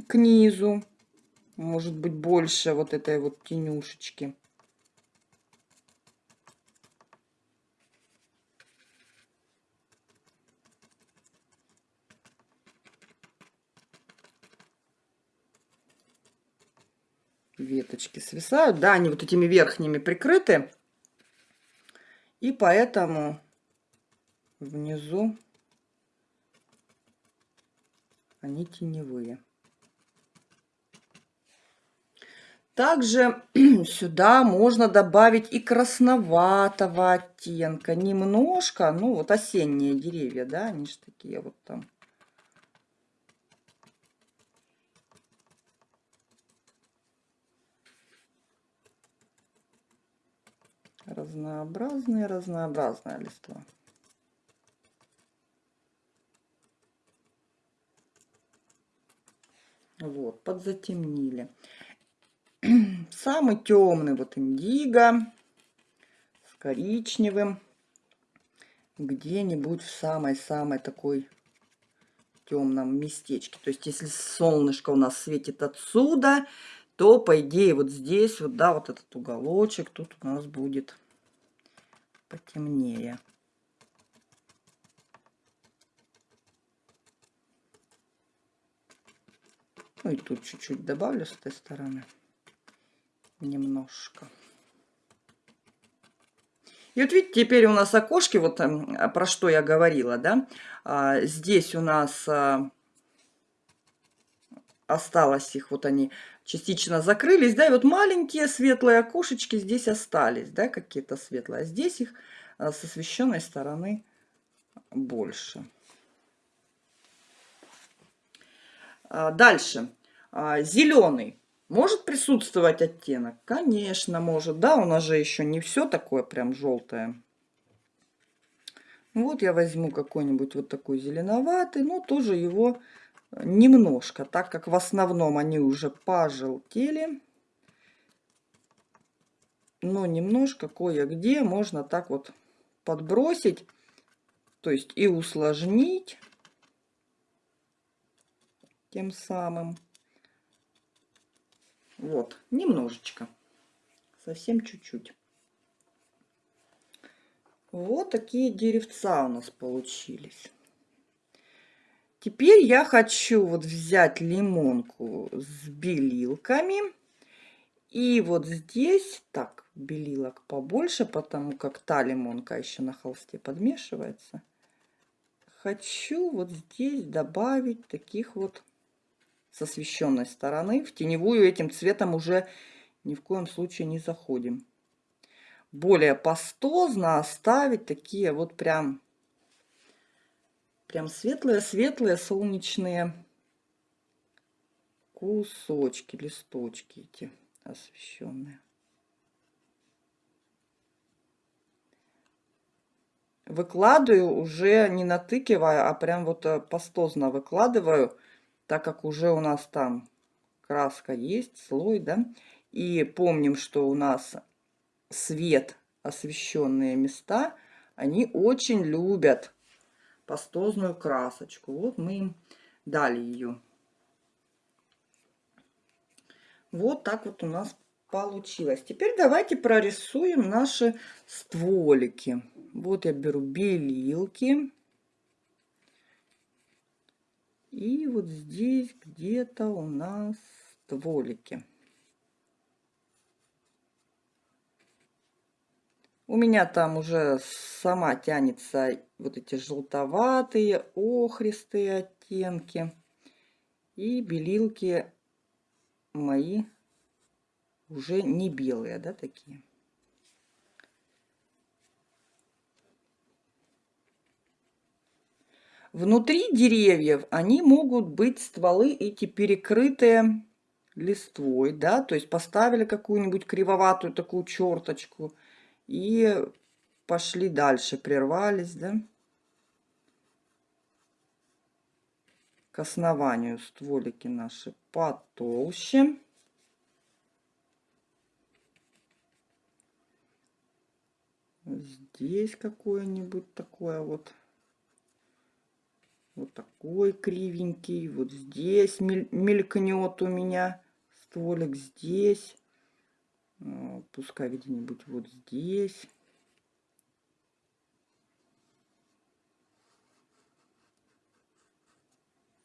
[SPEAKER 1] к низу. Может быть больше вот этой вот тенюшечки. Веточки свисают. Да, они вот этими верхними прикрыты. И поэтому внизу они теневые. Также сюда можно добавить и красноватого оттенка. Немножко, ну вот осенние деревья, да, они же такие вот там. Разнообразные, разнообразная листва. Вот, подзатемнили. Самый темный вот индиго с коричневым. Где-нибудь в самой-самой такой темном местечке. То есть, если солнышко у нас светит отсюда, то, по идее, вот здесь, вот, да, вот этот уголочек, тут у нас будет потемнее. Ну и тут чуть-чуть добавлю с этой стороны немножко. И вот видите, теперь у нас окошки, вот эм, про что я говорила, да, а, здесь у нас а, осталось их, вот они частично закрылись, да, и вот маленькие светлые окошечки здесь остались, да, какие-то светлые, а здесь их а, с освещенной стороны больше. Дальше, зеленый. Может присутствовать оттенок? Конечно, может. Да, у нас же еще не все такое прям желтое. Вот я возьму какой-нибудь вот такой зеленоватый, но тоже его немножко, так как в основном они уже пожелтели. Но немножко кое-где можно так вот подбросить, то есть и усложнить тем самым. Вот, немножечко. Совсем чуть-чуть. Вот такие деревца у нас получились. Теперь я хочу вот взять лимонку с белилками. И вот здесь, так, белилок побольше, потому как та лимонка еще на холсте подмешивается. Хочу вот здесь добавить таких вот с освещенной стороны. В теневую этим цветом уже ни в коем случае не заходим. Более пастозно оставить такие вот прям, прям светлые-светлые солнечные кусочки, листочки эти освещенные. Выкладываю уже не натыкивая, а прям вот э, пастозно выкладываю так как уже у нас там краска есть, слой, да, и помним, что у нас свет, освещенные места, они очень любят пастозную красочку. Вот мы им дали ее. Вот так вот у нас получилось. Теперь давайте прорисуем наши стволики. Вот я беру белилки И вот здесь где-то у нас стволики. У меня там уже сама тянется вот эти желтоватые, охристые оттенки. И белилки мои уже не белые, да, такие. Внутри деревьев они могут быть стволы эти перекрытые листвой, да, то есть поставили какую-нибудь кривоватую такую черточку и пошли дальше, прервались, да, к основанию стволики наши потолще. Здесь какое-нибудь такое вот вот такой кривенький. Вот здесь мелькнет у меня стволик. Здесь. А, пускай где-нибудь вот здесь.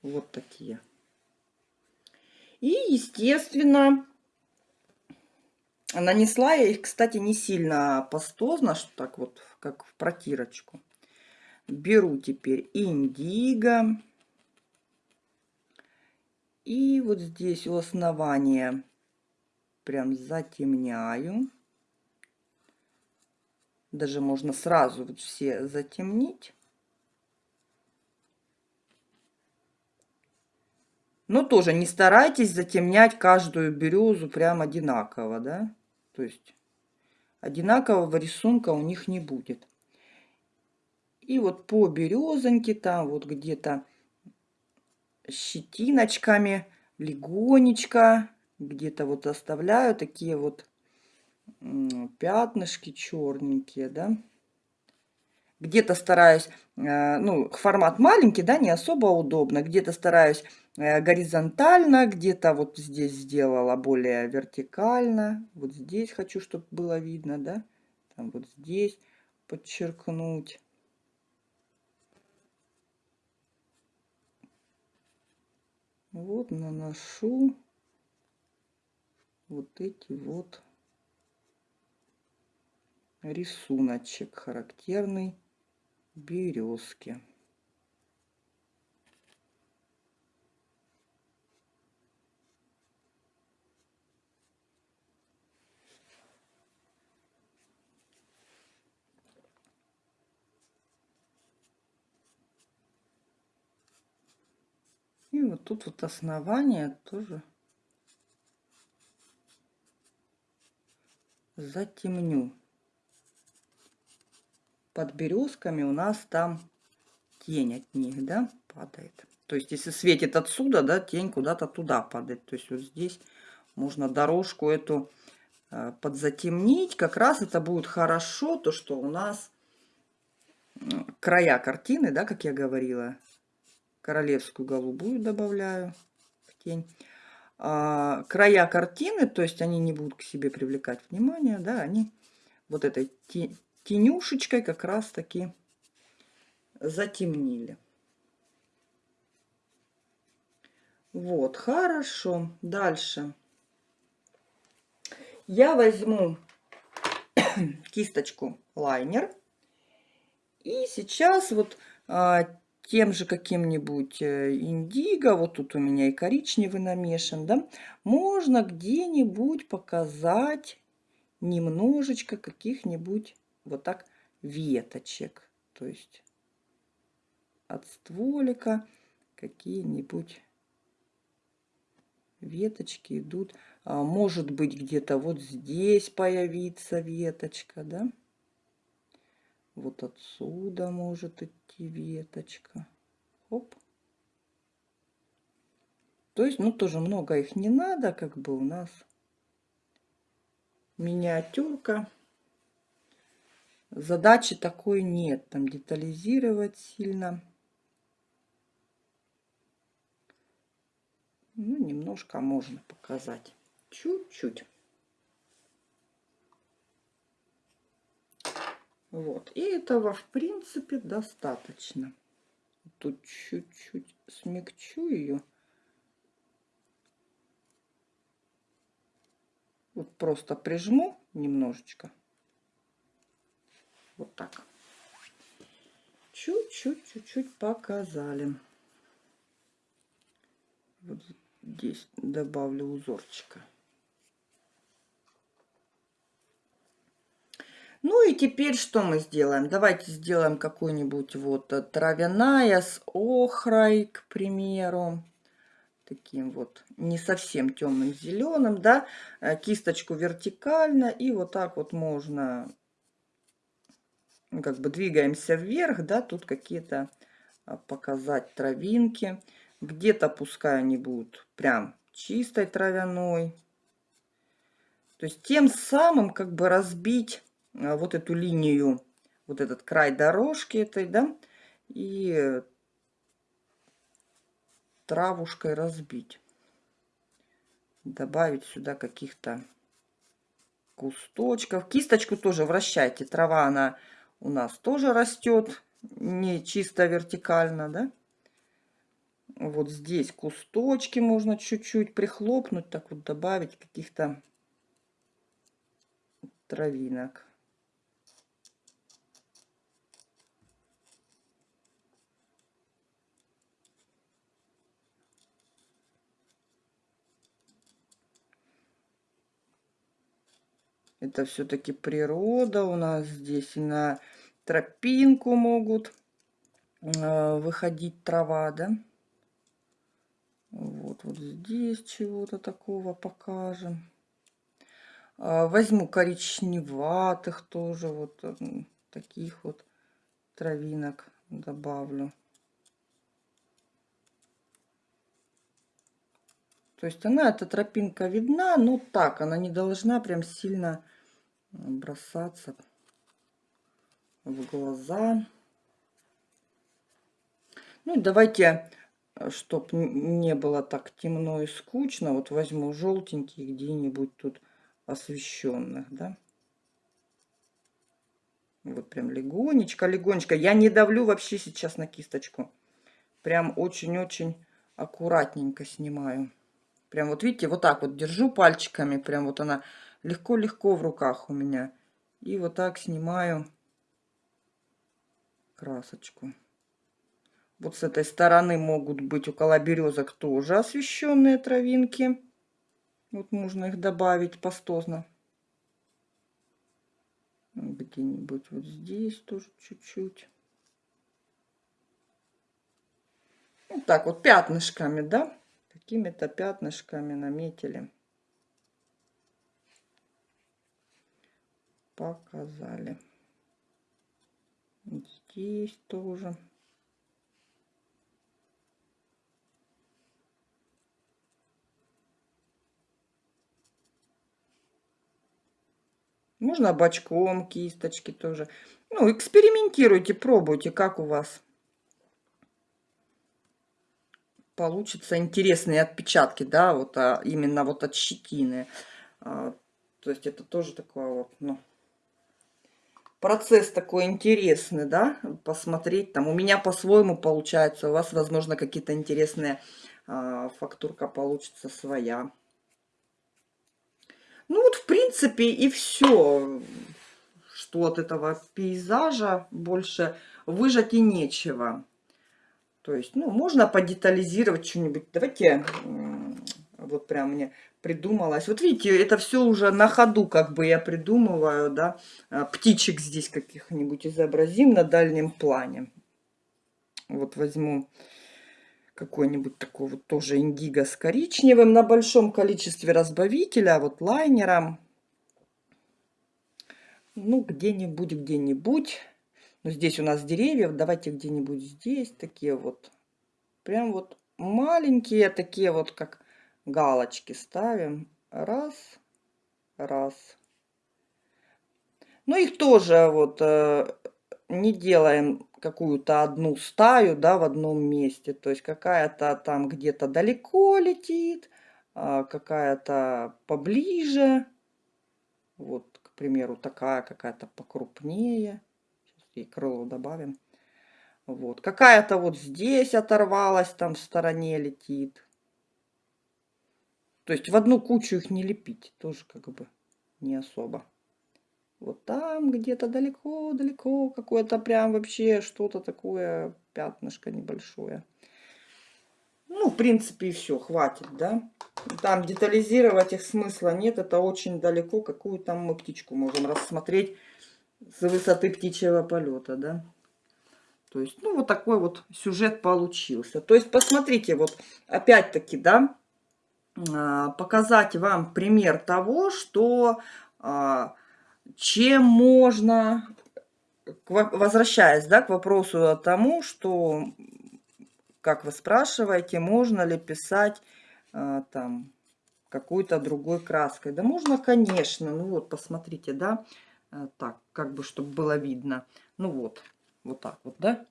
[SPEAKER 1] Вот такие. И, естественно, нанесла я их, кстати, не сильно пастозно, что так вот, как в протирочку. Беру теперь индиго. И вот здесь у основания прям затемняю. Даже можно сразу вот все затемнить. Но тоже не старайтесь затемнять каждую березу прям одинаково, да? То есть одинакового рисунка у них не будет. И вот по березоньке там вот где-то щетиночками легонечко где-то вот оставляю такие вот пятнышки черненькие, да. Где-то стараюсь, э, ну, формат маленький, да, не особо удобно. Где-то стараюсь э, горизонтально, где-то вот здесь сделала более вертикально. Вот здесь хочу, чтобы было видно, да. Там вот здесь подчеркнуть. Вот наношу вот эти вот рисуночек характерный березки. И вот тут вот основание тоже затемню. Под березками у нас там тень от них, да, падает. То есть, если светит отсюда, да, тень куда-то туда падает. То есть, вот здесь можно дорожку эту э, подзатемнить. Как раз это будет хорошо, то, что у нас края картины, да, как я говорила, королевскую голубую добавляю в тень. А, края картины, то есть они не будут к себе привлекать внимание, да, они вот этой тенюшечкой как раз таки затемнили. Вот, хорошо. Дальше. Я возьму кисточку лайнер. И сейчас вот а, тем же каким-нибудь э, индиго, вот тут у меня и коричневый намешан, да, можно где-нибудь показать немножечко каких-нибудь вот так веточек. То есть от стволика какие-нибудь веточки идут. А может быть где-то вот здесь появится веточка, да? Вот отсюда может идти веточка. Хоп. То есть, ну, тоже много их не надо, как бы у нас миниатюрка. Задачи такой нет, там детализировать сильно. Ну, немножко можно показать. Чуть-чуть. Вот. И этого, в принципе, достаточно. тут чуть-чуть смягчу ее. Вот просто прижму немножечко. Вот так. Чуть-чуть, чуть-чуть показали. Вот здесь добавлю узорчика. Ну и теперь что мы сделаем? Давайте сделаем какую-нибудь вот э, травяная с охрой, к примеру. Таким вот не совсем темным зеленым, да. Э, кисточку вертикально и вот так вот можно, ну, как бы двигаемся вверх, да. Тут какие-то а, показать травинки. Где-то пускай они будут прям чистой травяной. То есть тем самым как бы разбить вот эту линию, вот этот край дорожки этой, да, и травушкой разбить. Добавить сюда каких-то кусточков. Кисточку тоже вращайте. Трава, она у нас тоже растет, не чисто вертикально, да. Вот здесь кусточки можно чуть-чуть прихлопнуть, так вот добавить каких-то травинок. Это все-таки природа у нас здесь. И на тропинку могут э, выходить трава, да? Вот, вот здесь чего-то такого покажем. А, возьму коричневатых тоже, вот таких вот травинок добавлю. То есть она, эта тропинка видна, но так, она не должна прям сильно бросаться в глаза. Ну и давайте, чтобы не было так темно и скучно, вот возьму желтенький где-нибудь тут освещенных, да. Вот прям легонечко, легонечко. Я не давлю вообще сейчас на кисточку. Прям очень-очень аккуратненько снимаю. Прям вот видите, вот так вот держу пальчиками. Прям вот она легко-легко в руках у меня. И вот так снимаю красочку. Вот с этой стороны могут быть около березок тоже освещенные травинки. Вот можно их добавить пастозно. Где-нибудь вот здесь тоже чуть-чуть. Вот так вот пятнышками, да? Какими-то пятнышками наметили. Показали. Здесь тоже. Можно бочком кисточки тоже. Ну, экспериментируйте, пробуйте, как у вас получится интересные отпечатки, да, вот а, именно вот от щетины. А, то есть это тоже такой вот, ну, процесс такой интересный, да, посмотреть там. У меня по-своему получается, у вас, возможно, какие-то интересные а, фактурка получится своя. Ну вот, в принципе, и все, что от этого пейзажа больше выжать и нечего. То есть, ну, можно подетализировать что-нибудь. Давайте, вот прям мне придумалось. Вот видите, это все уже на ходу как бы я придумываю, да. А, птичек здесь каких-нибудь изобразим на дальнем плане. Вот возьму какой-нибудь такой вот тоже индиго с коричневым на большом количестве разбавителя, вот лайнером. Ну, где-нибудь, где-нибудь но здесь у нас деревья. Давайте где-нибудь здесь такие вот. Прям вот маленькие такие вот, как галочки ставим. Раз, раз. Ну, их тоже вот э, не делаем какую-то одну стаю, да, в одном месте. То есть какая-то там где-то далеко летит, а какая-то поближе. Вот, к примеру, такая какая-то покрупнее и крыло добавим. Вот. Какая-то вот здесь оторвалась, там в стороне летит. То есть в одну кучу их не лепить. Тоже как бы не особо. Вот там где-то далеко-далеко какое-то прям вообще что-то такое пятнышко небольшое. Ну, в принципе, и все, хватит, да. Там детализировать их смысла нет, это очень далеко. Какую там мы птичку можем рассмотреть с высоты птичьего полета, да. То есть, ну, вот такой вот сюжет получился. То есть, посмотрите, вот опять-таки, да, показать вам пример того, что а, чем можно, возвращаясь, да, к вопросу тому, что как вы спрашиваете, можно ли писать а, там какой-то другой краской. Да можно, конечно. Ну вот, посмотрите, да. А, так, как бы, чтобы было видно. Ну вот, вот так вот, да.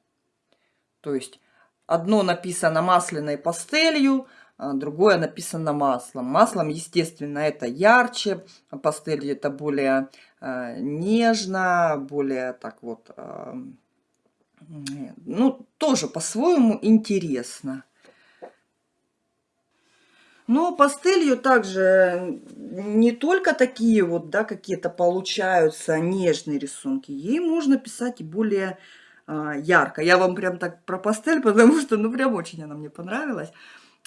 [SPEAKER 1] То есть, одно написано масляной пастелью, а другое написано маслом. Маслом, естественно, это ярче, а пастелью это более э, нежно, более так вот... Ну, тоже по-своему интересно. Но пастелью также не только такие вот, да, какие-то получаются нежные рисунки. Ей можно писать и более а, ярко. Я вам прям так про пастель, потому что, ну, прям очень она мне понравилась.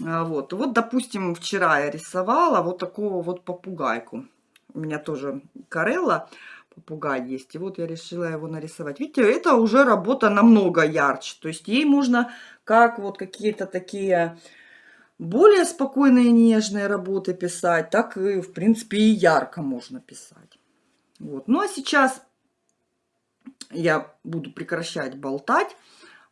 [SPEAKER 1] А, вот, вот, допустим, вчера я рисовала вот такого вот попугайку. У меня тоже Карелла попугай есть. И вот я решила его нарисовать. Видите, это уже работа намного ярче. То есть ей можно как вот какие-то такие более спокойные нежные работы писать, так и, в принципе, и ярко можно писать. Вот. Ну, а сейчас я буду прекращать болтать.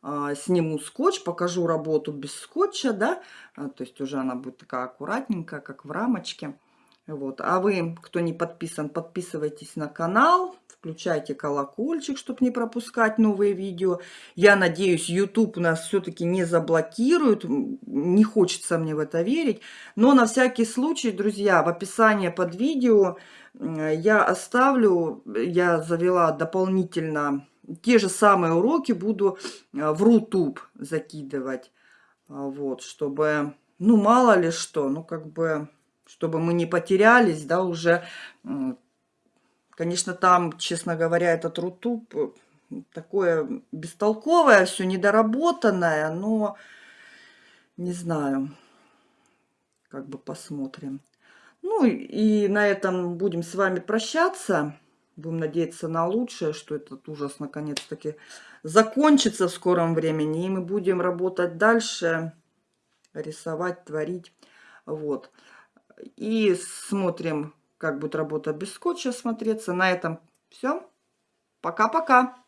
[SPEAKER 1] А, сниму скотч, покажу работу без скотча, да, а, то есть уже она будет такая аккуратненькая, как в рамочке. Вот. А вы, кто не подписан, подписывайтесь на канал, включайте колокольчик, чтобы не пропускать новые видео. Я надеюсь, YouTube нас все-таки не заблокирует, не хочется мне в это верить. Но на всякий случай, друзья, в описании под видео я оставлю, я завела дополнительно те же самые уроки, буду э, в Рутуб закидывать. Вот, чтобы, ну, мало ли что, ну, как бы чтобы мы не потерялись, да, уже, конечно, там, честно говоря, этот рутуб э, такое бестолковое, все недоработанное, но не знаю, как бы посмотрим. Ну и на этом будем с вами прощаться. Будем надеяться на лучшее, что этот ужас наконец-таки закончится в скором времени. И мы будем работать дальше, рисовать, творить. Вот. И смотрим, как будет работа без скотча смотреться. На этом все. Пока-пока.